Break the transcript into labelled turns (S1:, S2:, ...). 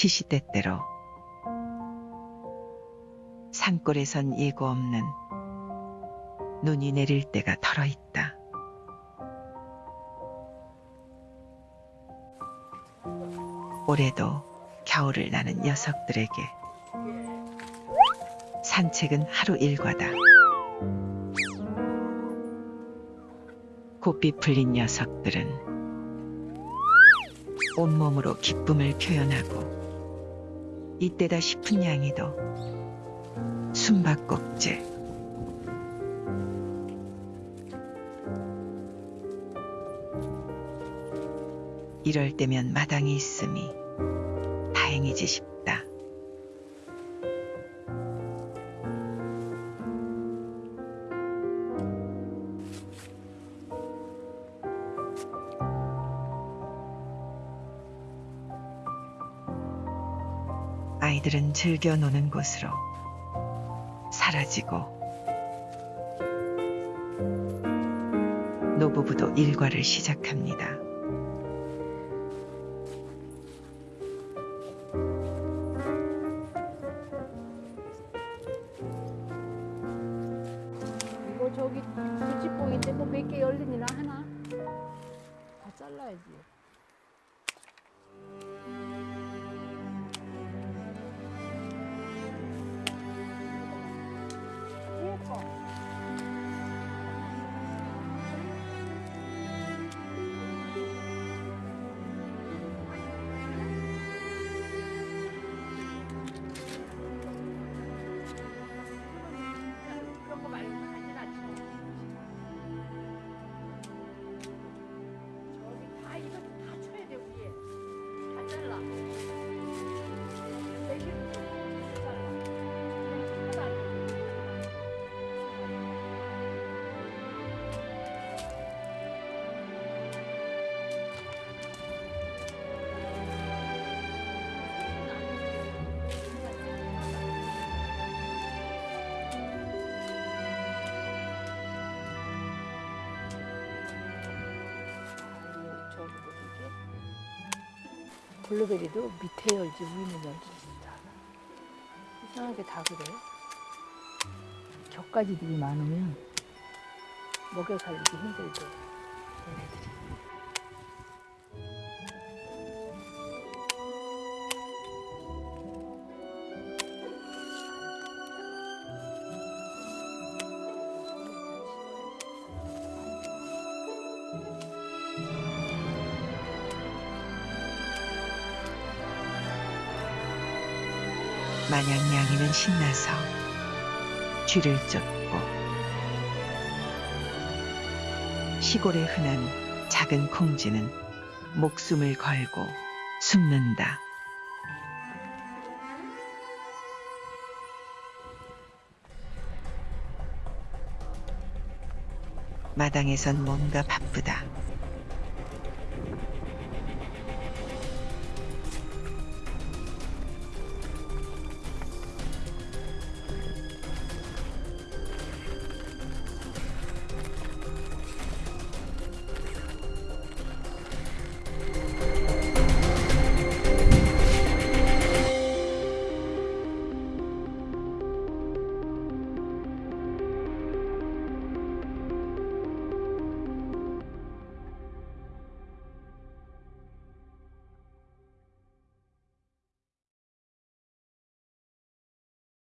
S1: 시시때때로 산골에선 예고 없는 눈이 내릴 때가 덜어 있다. 올해도 겨울을 나는 녀석들에게 산책은 하루 일과다. 고삐 풀린 녀석들은 온몸으로 기쁨을 표현하고 이때다 싶은 양이도 숨바꼭질 이럴 때면 마당이 있음이 다행이지 싶다. 아이들은 즐겨 노는 곳으로 사라지고 노부부도 일과를 시작합니다.
S2: 이거 저기 부찌뽕인데 뭐 몇 개 열리나 하나? 다 잘라야지. 블루베리도 밑에 열지 위는 열지 진짜. 이상하게 다 그래 격가지들이 많으면 먹여 살리기 힘들대
S1: 마냥 양이는 신나서 쥐를 쫓고 시골에 흔한 작은 콩쥐는 목숨을 걸고 숨는다. 마당에선 뭔가 바쁘다.